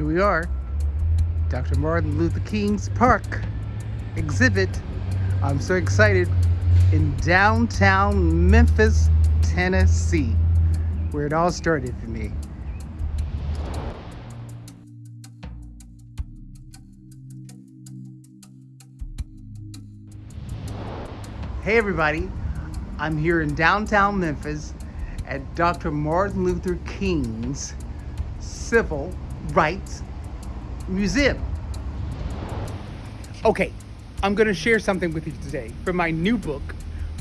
here we are, Dr. Martin Luther King's Park exhibit. I'm so excited in downtown Memphis, Tennessee, where it all started for me. Hey everybody, I'm here in downtown Memphis at Dr. Martin Luther King's Civil Rights Museum. Okay, I'm to share something with you today from my new book,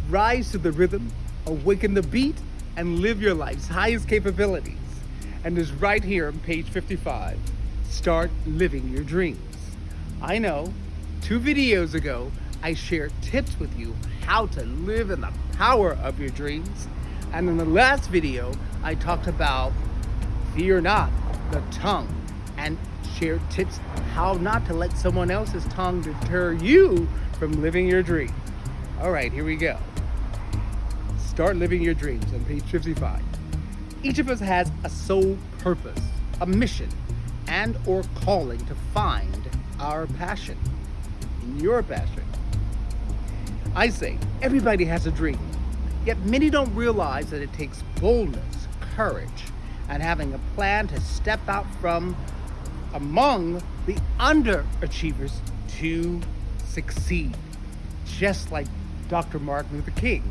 Rise to the Rhythm, Awaken the Beat, and Live Your Life's Highest Capabilities. And is right here on page 55. Start living your dreams. I know, two videos ago, I shared tips with you how to live in the power of your dreams. And in the last video, I talked about fear not, the tongue, and share tips how not to let someone else's tongue deter you from living your dream. All right, here we go. Start living your dreams on page 55. Each of us has a sole purpose, a mission, and or calling to find our passion, your passion. I say, everybody has a dream, yet many don't realize that it takes boldness, courage, and having a plan to step out from among the underachievers to succeed, just like Dr. Martin Luther King.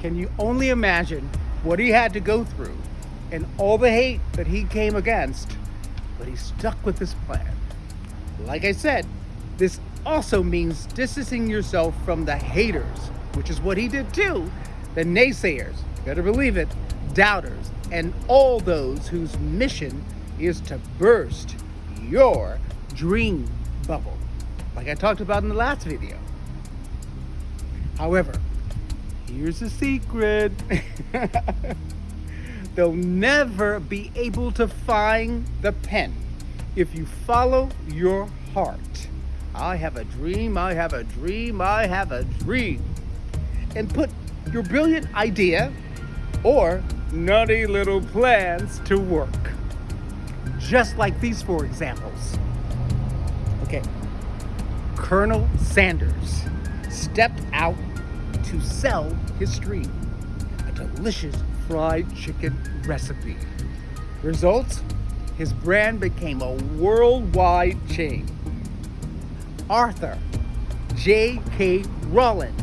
Can you only imagine what he had to go through and all the hate that he came against, but he stuck with his plan. Like I said, this also means distancing yourself from the haters, which is what he did too, the naysayers, better believe it, doubters, and all those whose mission is to burst your dream bubble, like I talked about in the last video. However, here's the secret. They'll never be able to find the pen if you follow your heart. I have a dream, I have a dream, I have a dream. And put your brilliant idea or nutty little plans to work just like these four examples. Okay, Colonel Sanders stepped out to sell his dream, a delicious fried chicken recipe. Results? His brand became a worldwide chain. Arthur J.K. Rowling.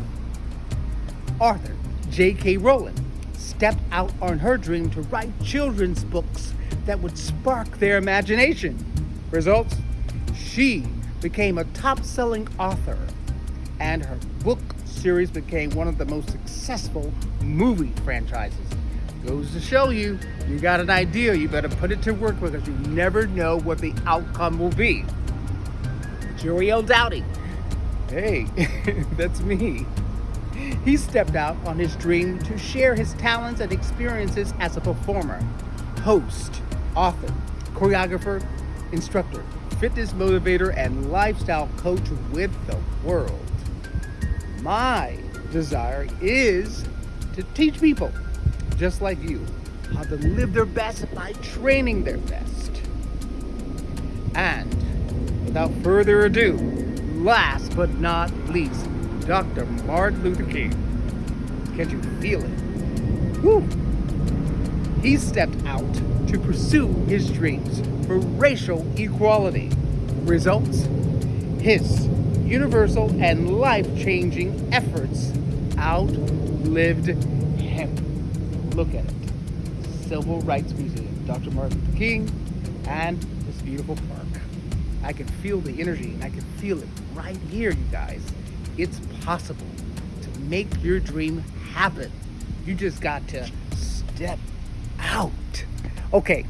Arthur J.K. Rowling stepped out on her dream to write children's books that would spark their imagination. Results? She became a top selling author, and her book series became one of the most successful movie franchises. Goes to show you, you got an idea, you better put it to work because you never know what the outcome will be. Jeriel Doughty. Hey, that's me. He stepped out on his dream to share his talents and experiences as a performer, host, author, choreographer, instructor, fitness motivator, and lifestyle coach with the world. My desire is to teach people just like you how to live their best by training their best. And without further ado, last but not least, Dr. Martin Luther King. Can't you feel it? Woo! He stepped out to pursue his dreams for racial equality. Results? His universal and life-changing efforts outlived him. Look at it. Civil Rights Museum, Dr. Martin Luther King, and this beautiful park. I can feel the energy and I can feel it right here, you guys. It's possible to make your dream happen. You just got to step out. Okay,